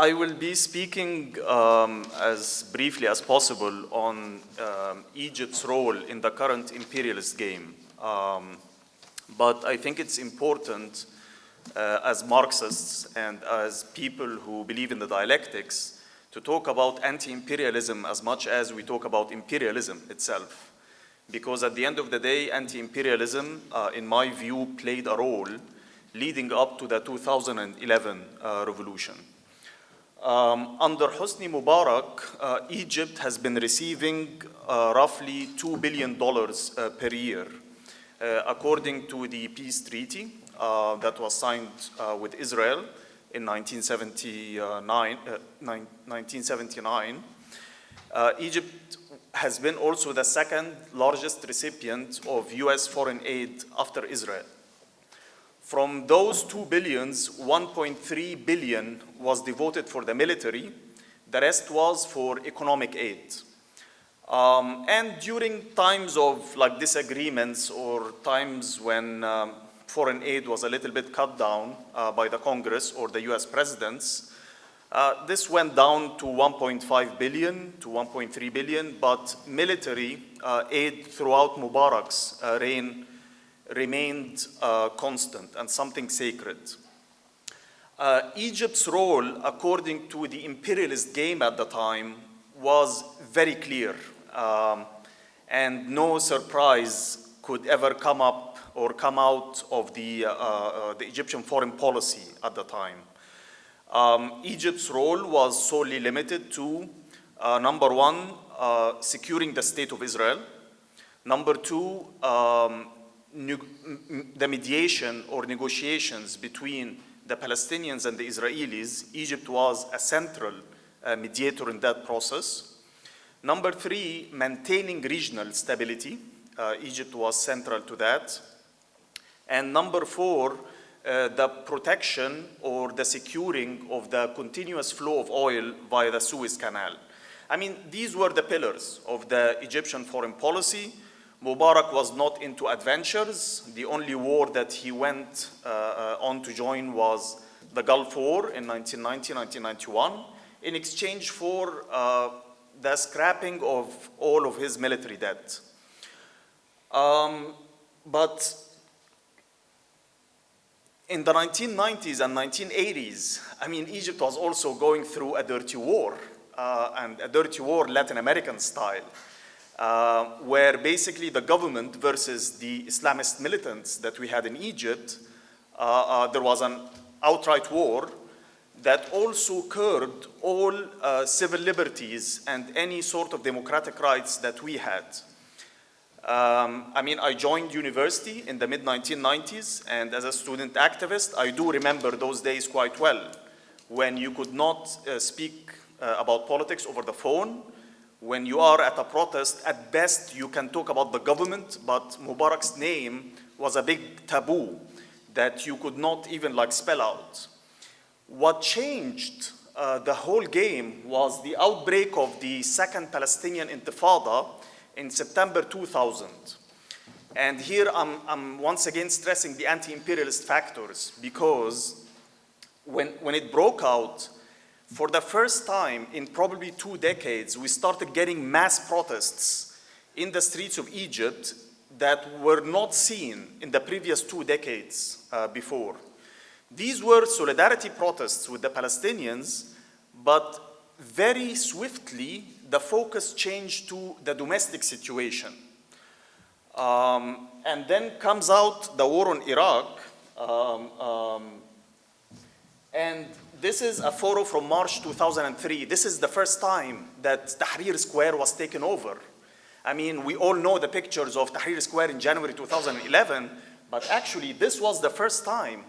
I will be speaking um, as briefly as possible on um, Egypt's role in the current imperialist game. Um, but I think it's important uh, as Marxists and as people who believe in the dialectics to talk about anti-imperialism as much as we talk about imperialism itself. Because at the end of the day, anti-imperialism, uh, in my view, played a role leading up to the 2011 uh, revolution. Um, under Hosni Mubarak, uh, Egypt has been receiving uh, roughly $2 billion uh, per year, uh, according to the peace treaty uh, that was signed uh, with Israel in 1979. 1979. Egypt has been also the second largest recipient of US foreign aid after Israel. From those two billions, 1.3 billion was devoted for the military. The rest was for economic aid. Um, and during times of like disagreements or times when um, foreign aid was a little bit cut down uh, by the Congress or the US presidents, uh, this went down to 1.5 billion to 1.3 billion, but military uh, aid throughout Mubarak's uh, reign remained uh, constant and something sacred. Uh, Egypt's role, according to the imperialist game at the time, was very clear. Um, and no surprise could ever come up or come out of the, uh, uh the Egyptian foreign policy at the time. Um, Egypt's role was solely limited to, uh, number one, uh, securing the state of Israel. Number two, um, the mediation or negotiations between the Palestinians and the Israelis, Egypt was a central uh, mediator in that process. Number three, maintaining regional stability. Uh, Egypt was central to that. And number four, uh, the protection or the securing of the continuous flow of oil via the Suez Canal. I mean, these were the pillars of the Egyptian foreign policy Mubarak was not into adventures. The only war that he went uh, uh on to join was the Gulf War in 1990, 1991, in exchange for uh, the scrapping of all of his military debt. Um, but in the 1990s and 1980s, I mean, Egypt was also going through a dirty war, uh, and a dirty war Latin American style uh, where basically the government versus the Islamist militants that we had in Egypt, uh, uh, there was an outright war that also curbed all uh, civil liberties and any sort of democratic rights that we had. Um, I mean, I joined university in the mid-1990s, and as a student activist, I do remember those days quite well, when you could not uh, speak uh, about politics over the phone, when you are at a protest, at best you can talk about the government, but Mubarak's name was a big taboo that you could not even like spell out. What changed uh, the whole game was the outbreak of the second Palestinian Intifada in September 2000. And here I'm, I'm once again stressing the anti-imperialist factors because when, when it broke out, for the first time in probably two decades, we started getting mass protests in the streets of Egypt that were not seen in the previous two decades uh, before. These were solidarity protests with the Palestinians, but very swiftly, the focus changed to the domestic situation. Um, and then comes out the war on Iraq, um, um, and this is a photo from March 2003. This is the first time that Tahrir Square was taken over. I mean, we all know the pictures of Tahrir Square in January 2011, but actually this was the first time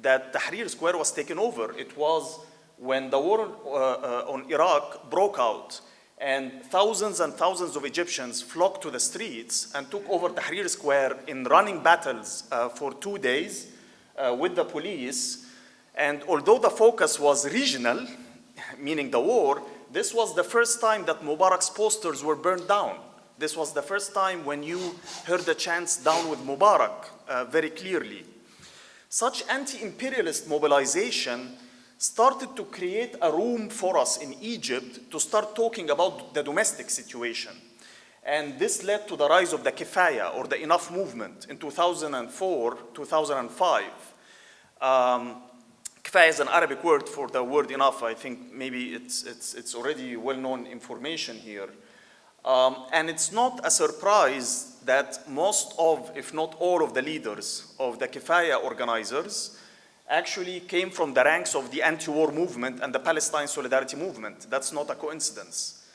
that Tahrir Square was taken over. It was when the war uh, uh, on Iraq broke out and thousands and thousands of Egyptians flocked to the streets and took over Tahrir Square in running battles uh, for two days uh, with the police and although the focus was regional, meaning the war, this was the first time that Mubarak's posters were burned down. This was the first time when you heard the chants down with Mubarak uh, very clearly. Such anti-imperialist mobilization started to create a room for us in Egypt to start talking about the domestic situation. And this led to the rise of the Kifaya or the Enough movement in 2004, 2005. Um, Kifaya is an Arabic word for the word enough. I think maybe it's, it's, it's already well-known information here. Um, and it's not a surprise that most of, if not all of the leaders of the Kifaya organizers actually came from the ranks of the anti-war movement and the Palestine Solidarity Movement. That's not a coincidence.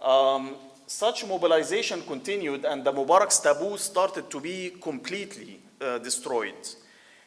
Um, such mobilization continued and the Mubarak's taboo started to be completely uh, destroyed.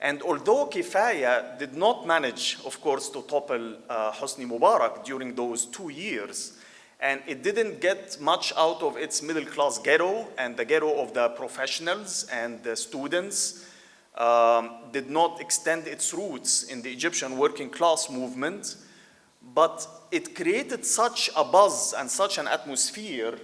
And although Kifaya did not manage, of course, to topple uh, Hosni Mubarak during those two years, and it didn't get much out of its middle class ghetto and the ghetto of the professionals and the students, um, did not extend its roots in the Egyptian working class movement, but it created such a buzz and such an atmosphere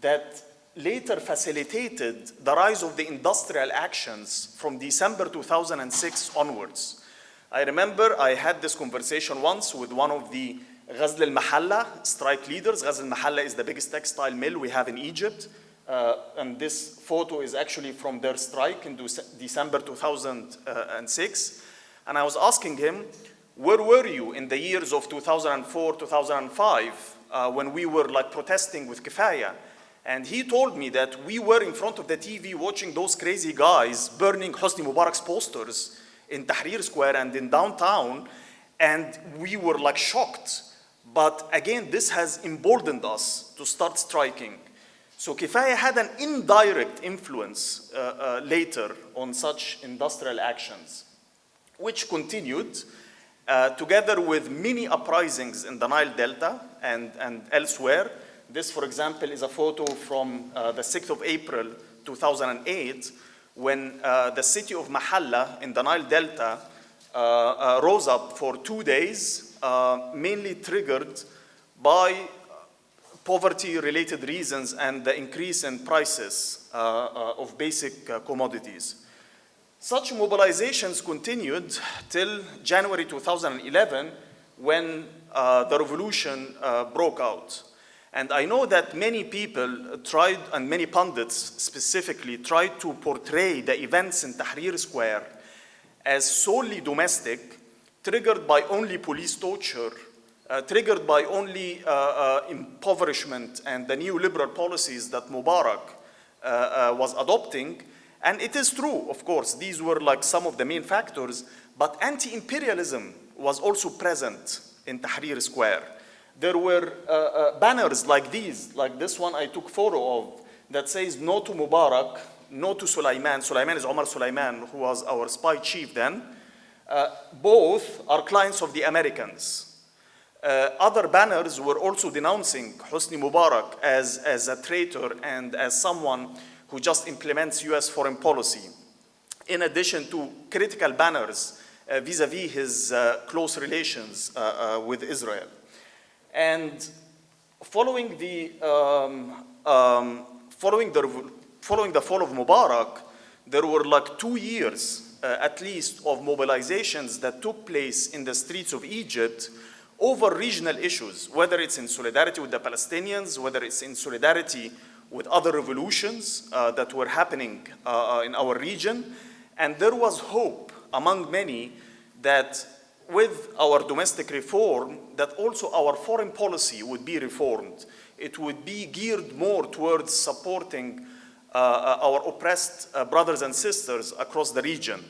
that later facilitated the rise of the industrial actions from December 2006 onwards. I remember I had this conversation once with one of the Ghazl al-Mahalla strike leaders. Ghazl al-Mahalla is the biggest textile mill we have in Egypt. Uh, and this photo is actually from their strike in December 2006. And I was asking him, where were you in the years of 2004, 2005, uh, when we were like protesting with Kifaya? And he told me that we were in front of the TV watching those crazy guys burning Hosni Mubarak's posters in Tahrir Square and in downtown, and we were like shocked. But again, this has emboldened us to start striking. So Kifaya had an indirect influence uh, uh, later on such industrial actions, which continued uh, together with many uprisings in the Nile Delta and, and elsewhere. This, for example, is a photo from uh, the 6th of April 2008 when uh, the city of Mahalla in the Nile Delta uh, rose up for two days, mainly triggered by poverty-related reasons and the increase in prices uh, uh, of basic uh, commodities. Such mobilizations continued till January 2011 when the revolution broke out. And I know that many people tried, and many pundits specifically, tried to portray the events in Tahrir Square as solely domestic, triggered by only police torture uh, triggered by only uh, uh, impoverishment and the neoliberal policies that Mubarak uh, uh, was adopting. And it is true, of course, these were like some of the main factors, but anti-imperialism was also present in Tahrir Square. There were uh, banners like these, like this one I took photo of, that says no to Mubarak, no to Sulaiman. Sulaiman is Omar Sulaiman, who was our spy chief then. both are clients of the Americans. Uh, other banners were also denouncing Hosni Mubarak as, as a traitor and as someone who just implements US foreign policy. In addition to critical banners uh, vis-a-vis uh, -vis his uh, close relations uh, uh, with Israel. And following the, um, um, following, the, following the fall of Mubarak, there were like two years at least of mobilizations that took place in the streets of Egypt over regional issues, whether it's in solidarity with the Palestinians, whether it's in solidarity with other revolutions uh, that were happening uh, uh, in our region. And there was hope among many that with our domestic reform, that also our foreign policy would be reformed. It would be geared more towards supporting uh, uh our oppressed uh, brothers and sisters across the region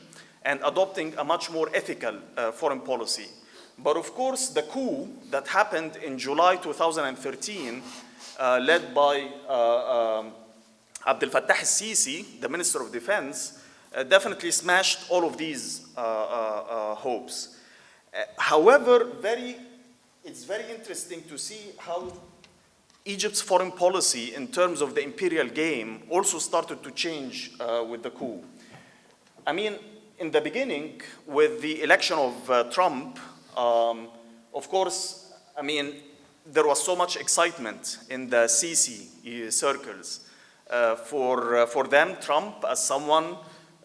and adopting a much more ethical foreign policy. But of course, the coup that happened in July 2013, uh, led by uh, um, Abdel Fattah al-Sisi, the Minister of Defense, uh, definitely smashed all of these uh, uh, uh, however, very, it's very interesting to see how Egypt's foreign policy in terms of the imperial game also started to change with the coup. I mean, in the beginning, with the election of Trump, um, of course, I mean, there was so much excitement in the Sisi circles. Uh, for, uh, for them, Trump, as someone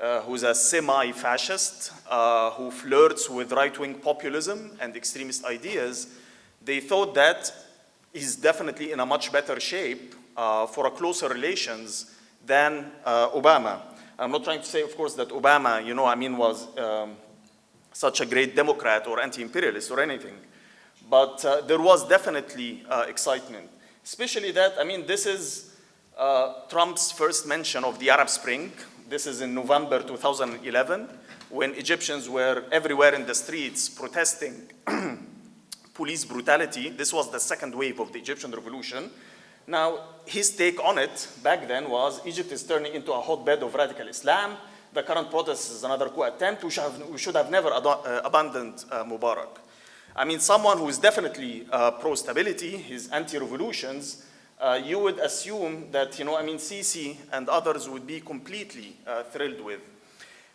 uh, who's a semi-fascist, uh, who flirts with right-wing populism and extremist ideas, they thought that he's definitely in a much better shape uh, for a closer relations than uh, Obama. I'm not trying to say, of course, that Obama, you know, I mean, was um, such a great Democrat or anti-imperialist or anything. But uh, there was definitely uh, excitement, especially that, I mean, this is Trump's first mention of the Arab Spring. This is in November 2011, when Egyptians were everywhere in the streets protesting police brutality. This was the second wave of the Egyptian revolution. Now, his take on it back then was Egypt is turning into a hotbed of radical Islam. The current protest is another coup attempt. We should have, we should have never uh, abandoned uh, Mubarak. I mean, someone who is definitely uh, pro-stability, his anti-revolutions, uh, you would assume that, you know, I mean, Sisi and others would be completely uh, thrilled with.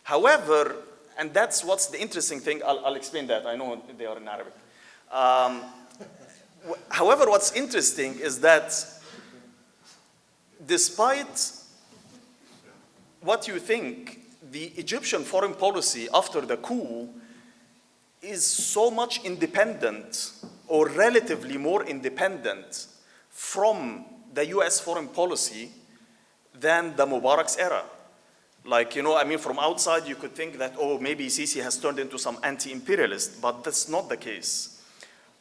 However, and that's what's the interesting thing, I'll, I'll explain that. I know they are in Arabic. Um, however, what's interesting is that despite what you think, the Egyptian foreign policy after the coup is so much independent or relatively more independent from the US foreign policy than the Mubarak's era. Like, you know, I mean, from outside you could think that, oh, maybe Sisi has turned into some anti-imperialist, but that's not the case.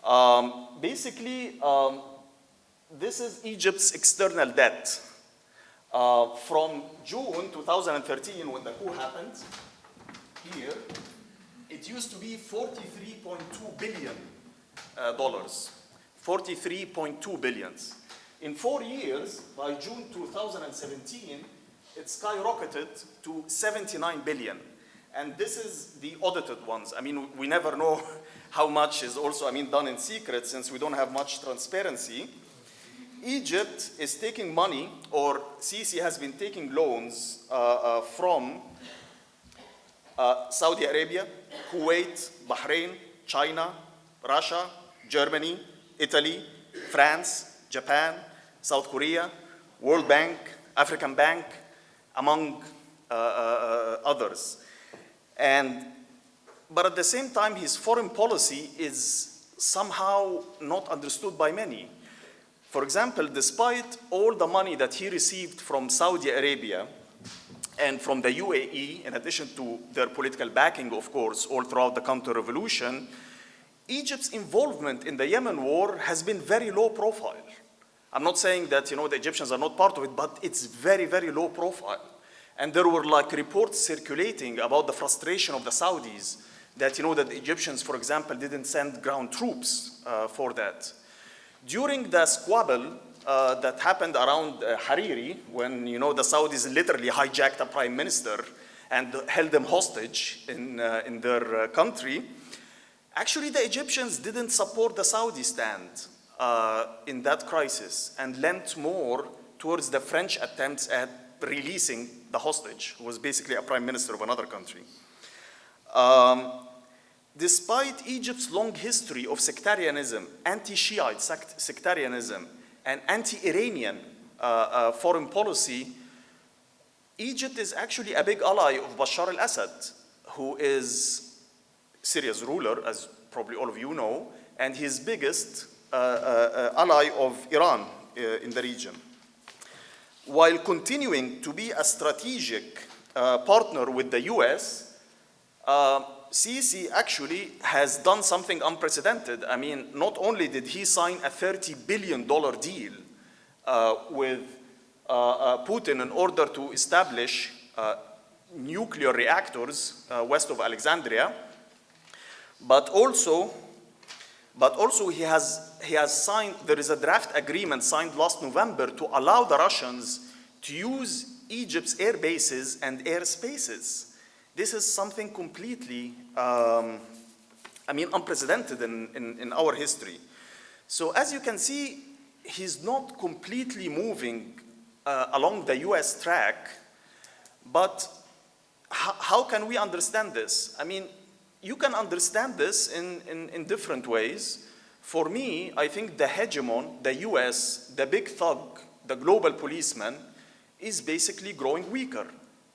Um, basically, um, this is Egypt's external debt. Uh, from June 2013, when the coup happened, here, it used to be 43.2 billion uh, dollars. 43.2 billions. In four years, by June 2017, it skyrocketed to 79 billion. And this is the audited ones. I mean, we never know how much is also, I mean, done in secret since we don't have much transparency. Egypt is taking money, or Sisi has been taking loans uh, uh, from uh, Saudi Arabia, Kuwait, Bahrain, China, Russia, Germany, Italy, France, Japan, South Korea, World Bank, African Bank, among uh, uh, others. And but at the same time, his foreign policy is somehow not understood by many. For example, despite all the money that he received from Saudi Arabia and from the UAE, in addition to their political backing, of course, all throughout the counter-revolution, Egypt's involvement in the Yemen war has been very low profile. I'm not saying that, you know, the Egyptians are not part of it, but it's very, very low profile. And there were like reports circulating about the frustration of the Saudis that, you know, that the Egyptians, for example, didn't send ground troops uh, for that. During the squabble uh, that happened around uh, Hariri, when, you know, the Saudis literally hijacked a prime minister and held them hostage in, uh, in their uh, country, actually the Egyptians didn't support the Saudi stand uh, in that crisis and lent more towards the French attempts at releasing the hostage, who was basically a prime minister of another country. Um, despite Egypt's long history of sectarianism, anti-Shiite sect sectarianism, and anti-Iranian uh, uh, foreign policy, Egypt is actually a big ally of Bashar al-Assad, who is Syria's ruler, as probably all of you know, and his biggest uh, uh, uh ally of Iran in the region. While continuing to be a strategic partner with the US, Sisi actually has done something unprecedented. I mean, not only did he sign a $30 billion deal uh, with uh, uh, Putin in order to establish nuclear reactors west of Alexandria, but also, but also he has, he has signed, there is a draft agreement signed last November to allow the Russians to use Egypt's air bases and air spaces this is something completely, um, I mean, unprecedented in, in, in our history. So as you can see, he's not completely moving uh, along the US track, but how can we understand this? I mean, you can understand this in, in, in different ways. For me, I think the hegemon, the US, the big thug, the global policeman, is basically growing weaker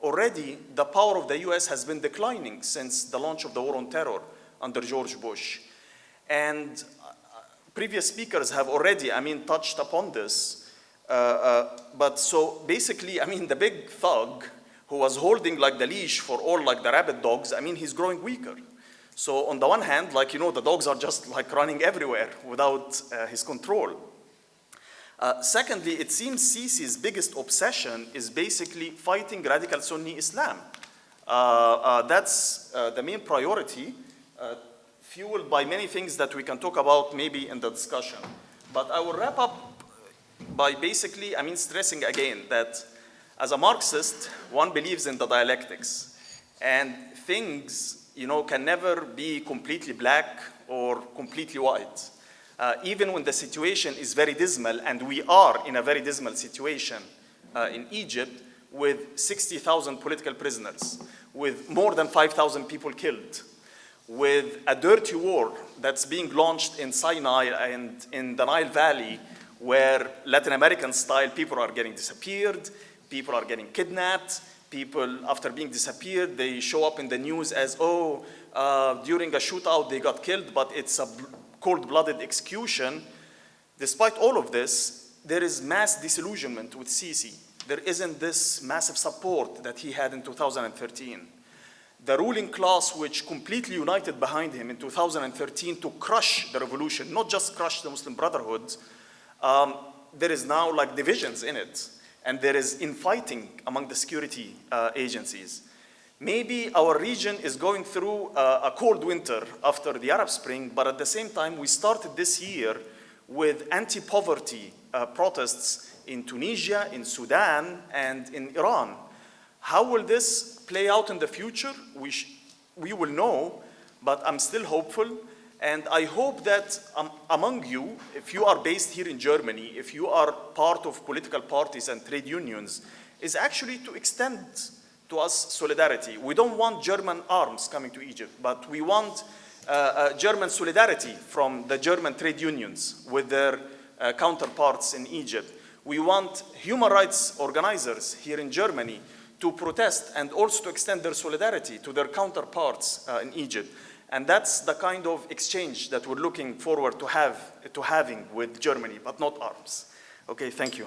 already the power of the US has been declining since the launch of the war on terror under George Bush. And uh, previous speakers have already, I mean, touched upon this. Uh, uh, but so basically, I mean, the big thug who was holding like the leash for all like the rabid dogs, I mean, he's growing weaker. So on the one hand, like, you know, the dogs are just like running everywhere without uh, his control. Uh, secondly, it seems Sisi's biggest obsession is basically fighting radical Sunni Islam. Uh, uh that's uh, the main priority, uh, fueled by many things that we can talk about maybe in the discussion. But I will wrap up by basically, I mean, stressing again that as a Marxist, one believes in the dialectics. And things, you know, can never be completely black or completely white. Uh, even when the situation is very dismal, and we are in a very dismal situation uh, in Egypt with 60,000 political prisoners, with more than 5,000 people killed, with a dirty war that's being launched in Sinai and in the Nile Valley, where Latin American style people are getting disappeared, people are getting kidnapped, people after being disappeared, they show up in the news as, oh, uh, during a shootout they got killed, but it's a cold-blooded execution. Despite all of this, there is mass disillusionment with Sisi. There isn't this massive support that he had in 2013 the ruling class which completely united behind him in 2013 to crush the revolution, not just crush the Muslim Brotherhood, um, there is now like divisions in it, and there is infighting among the security uh, agencies. Maybe our region is going through uh, a cold winter after the Arab Spring, but at the same time, we started this year with anti-poverty uh, protests in Tunisia, in Sudan, and in Iran. How will this play out in the future? We, we will know, but I'm still hopeful. And I hope that um, among you, if you are based here in Germany, if you are part of political parties and trade unions, is actually to extend to us solidarity. We don't want German arms coming to Egypt, but we want uh, uh, German solidarity from the German trade unions with their uh, counterparts in Egypt. We want human rights organizers here in Germany to protest and also to extend their solidarity to their counterparts uh, in Egypt. And that's the kind of exchange that we're looking forward to, have, to having with Germany, but not arms. Okay, thank you.